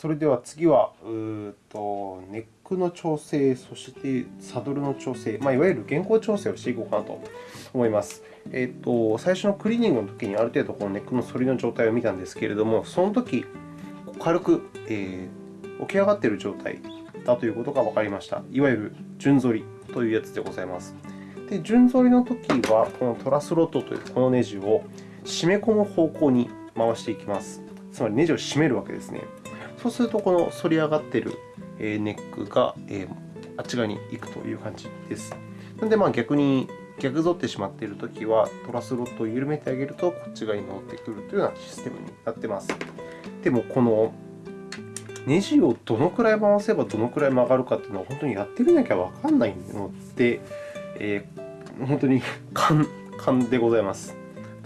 それでは次は、うとネックの調整、そしてサドルの調整、まあ、いわゆる原稿調整をしていこうかなと思います。えーと、最初のクリーニングの時にある程度このネックの反りの状態を見たんですけれども、その時軽く、えー、起き上がっている状態だということが分かりました。いわゆる順反りというやつでございます。で順反りの時は、このトラスロットというこのネジを締め込む方向に回していきます。つまりネジを締めるわけですね。そうすると、この反り上がっているネックがあっち側に行くという感じです。なので、まあ、逆に逆反ってしまっているときは、トラスロットを緩めてあげると、こっち側に乗ってくるというようなシステムになっています。でも、このネジをどのくらい回せばどのくらい曲がるかというのは、本当にやってみなきゃわからないので、えー、本当に勘でございます。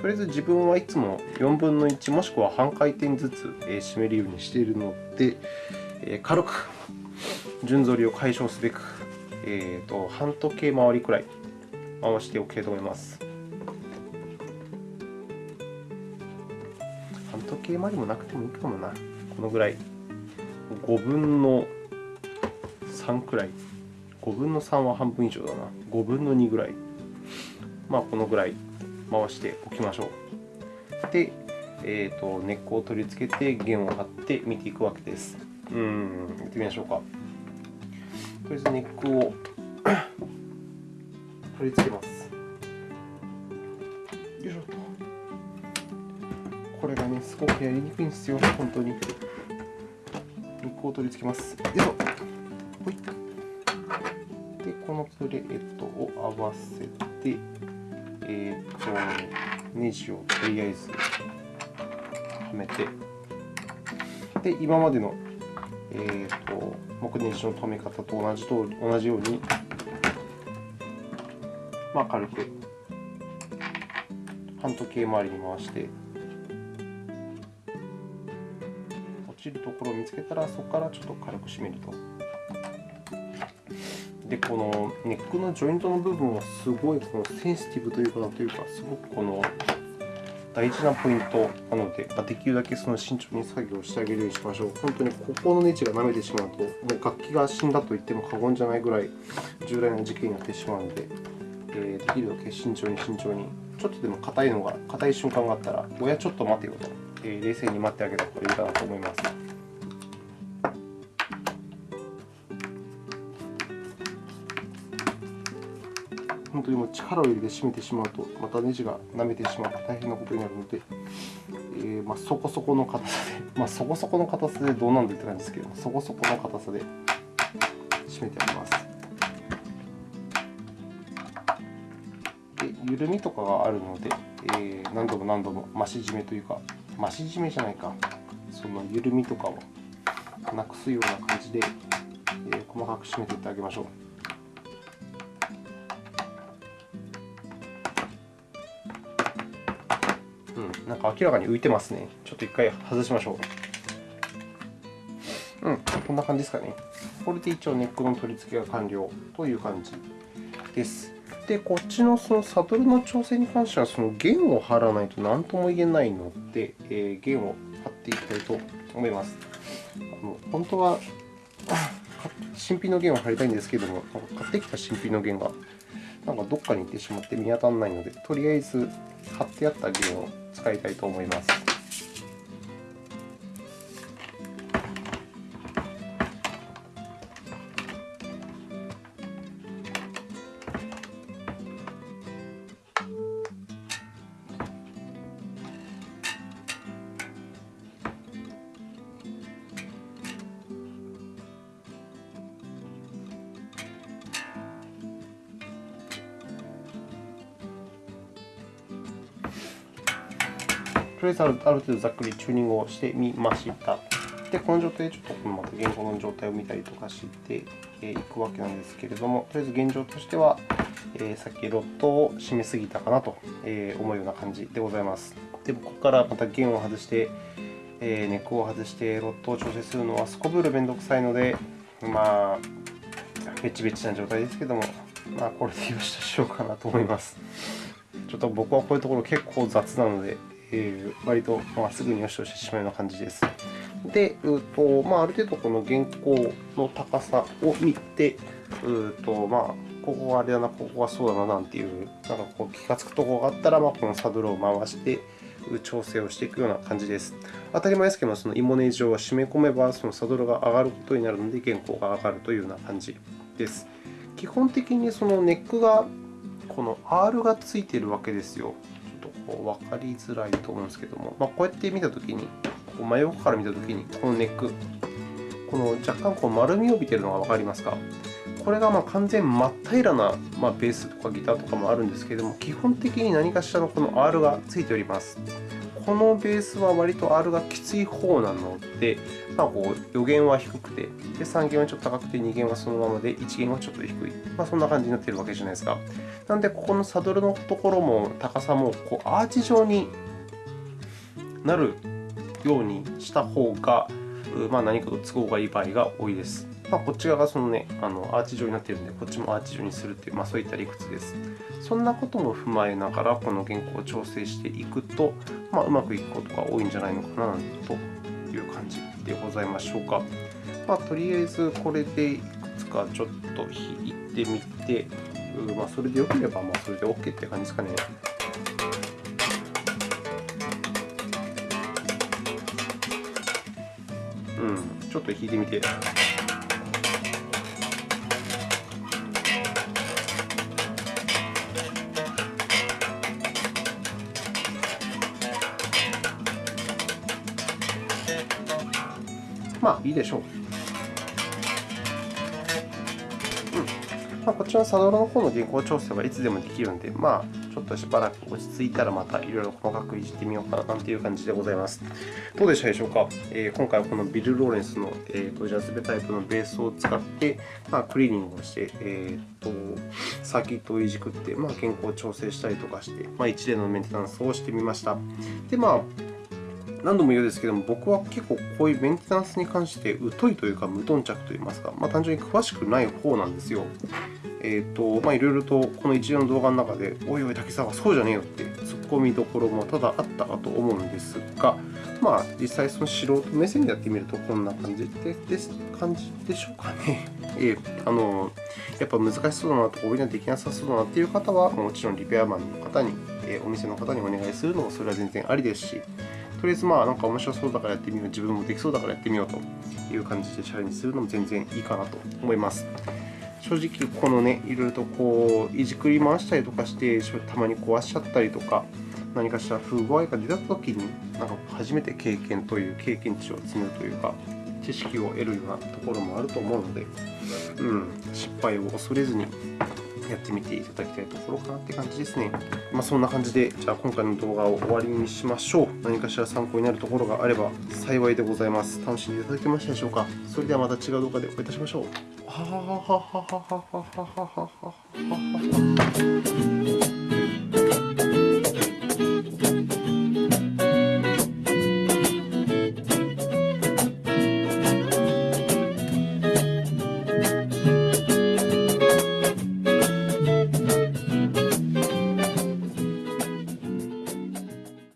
とりあえず自分はいつも4分の1もしくは半回転ずつ締めるようにしているので、軽く順反りを解消すべく、えーと、半時計回りくらい回しておきたいと思います。半時計回りもなくてもいいかもな。このぐらい。5分の3くらい。5分の3は半分以上だな。5分の2ぐらい。まあ、このぐらい回しておきましょう。で、えーと、根っこを取り付けて弦を張って見ていくわけです。うん、やってみましょうか。とりあえずネックを 取り付けます。よいしょと。これがね、すごくやりにくいんですよ、本当に。ネックを取り付けます。よいしょ。ほい。で、このプレートを合わせて、えーと、ネジをとりあえずはめて、で今までの、えーと、木ネジの留め方と同じと同じように、まあ、軽く半時計回りに回して、落ちるところを見つけたら、そこからちょっと軽く締めると。で、このネックのジョイントの部分はすごいこのセンシティブというか、というか、すごくこの大事なポイントなので、まできるだけその慎重に作業してあげるようにしましょう。本当にここのネジが舐めてしまうと、もう楽器が死んだと言っても過言じゃないぐらい重大な事件になってしまうので、えできるだけ慎重に慎重に、ちょっとでも硬いのが、硬い瞬間があったら、親ちょっと待てよと、え冷静に待ってあげた方がいいかなと思います。当にもう力を入れて締めてしまうと、またネジが舐めてしまって大変なことになるので、えー、まあ、そこそこの硬さで、まあ、そこそこの硬さでどうなんだって感じですけど、そこそこの硬さで締めてあげます。で緩みとかがあるので、えー、何度も何度も増し締めというか、増し締めじゃないか、その緩みとかをなくすような感じで、えー、細かく締めていってあげましょう。なんか明らかに浮いてますね。ちょっと一回外しましょう。うん、こんな感じですかね。これで一応ネックの取り付けが完了という感じです。で、こっちのそのサドルの調整に関しては、その弦を張らないと何とも言えないので、えー、弦を張っていきたいと思います。あの本当は 新品の弦を張りたいんですけども、買ってきた新品の弦がなんかどっかに行ってしまって見当たらないので、とりあえず貼ってあった弦を使いたいと思います。とりあえずある程度ざっくりチューニングをしてみました。で、この状態でちょっとまた現行の状態を見たりとかしていくわけなんですけれども、とりあえず現状としては、えさっきロットを締めすぎたかなと思うような感じでございます。で、ここからまた弦を外して、えーネックを外してロットを調整するのはすこぶるめんどくさいので、まあ、ベチベチな状態ですけども、まあ、これでよしとしようかなと思います。ちょっと僕はこういうところ結構雑なので、えー、割とまっすぐによしとしてしまうような感じです。で、うとまあ、ある程度この原稿の高さを見て、うとまあ、ここがあれだな、ここがそうだななんていう、なんかこう気がつくところがあったら、まあ、このサドルを回して、調整をしていくような感じです。当たり前ですけども、そのイモネジを締め込めば、そのサドルが上がることになるので、原稿が上がるというような感じです。基本的にそのネックが、この R がついているわけですよ。こう分かりづらいと思うんですけども、まあ、こうやって見たときに、こう真横から見たときに、このネック、この若干こう丸みを帯びているのが分かりますか？これがま完全真っ平らなまベースとかギターとかもあるんですけれども、基本的に何かしらのこの R がついております。このベースは割と R がきつい方なので、まあ、こう予弦は低くてで、3弦はちょっと高くて、2弦はそのままで、1弦はちょっと低い。まあ、そんな感じになっているわけじゃないですか。なので、ここのサドルのところも高さもこうアーチ状になるようにした方が、まあ、何かと都合がいい場合が多いです。まあ、こっち側がその、ね、あのアーチ状になっているので、こっちもアーチ状にするという、まあ、そういった理屈です。そんなことも踏まえながら、この原稿を調整していくと、まあ、うまくいくことが多いんじゃないのかなという感じでございましょうか。まあ、とりあえず、これでいくつかちょっと弾いてみて、まあ、それでよければ、まあ、それで OK って感じですかね。うん、ちょっと弾いてみて。まあいいでしょう。まあ、こちらのサドルの方の原稿調整はいつでもできるので、まあ、ちょっとしばらく落ち着いたらまたいろいろ細かくいじってみようかななんていう感じでございます。どうでしたでしょうか、えー、今回はこのビル・ローレンスの、えーと、ジャズベタイプのベースを使って、まあ、クリーニングをして、えーと、サーキットをいじくって、まあ、原稿調整したりとかして、まあ、一連のメンテナンスをしてみました。で、まあ何度も言うんですけども、僕は結構こういうメンテナンスに関して疎いというか無頓着といいますか、まあ、単純に詳しくない方なんですよ。えーとまあ、いろいろとこの一連の動画の中で、おいおい、竹澤、そうじゃねえよって突っ込みどころもただあったかと思うんですが、まあ、実際その素人目線でやってみるとこんな感じでです感じでしょうかね。えー、あのやっぱ難しそうだなとか、俺にはできなさそうだなっていう方は、もちろんリペアマンの方に、えー、お店の方にお願いするのもそれは全然ありですし、とりあえずまあなんか面白そうだからやってみよう、自分もできそうだからやってみようという感じでチャレンジするのも全然いいかなと思います。正直、このね、いろいろとこういじくり回したりとかして、たまに壊しちゃったりとか、何かしら不具合が出たときに、なんか初めて経験という経験値を積むというか、知識を得るようなところもあると思うので、うん、失敗を恐れずにやってみていただきたいところかなって感じですね。まあ、そんな感じで、じゃあ今回の動画を終わりにしましょう。何かしら参考になるところがあれば幸いでございます。楽しんでいただけましたでしょうかそれではまた違う動画でお会いいたしましょう。ははははははははははははは。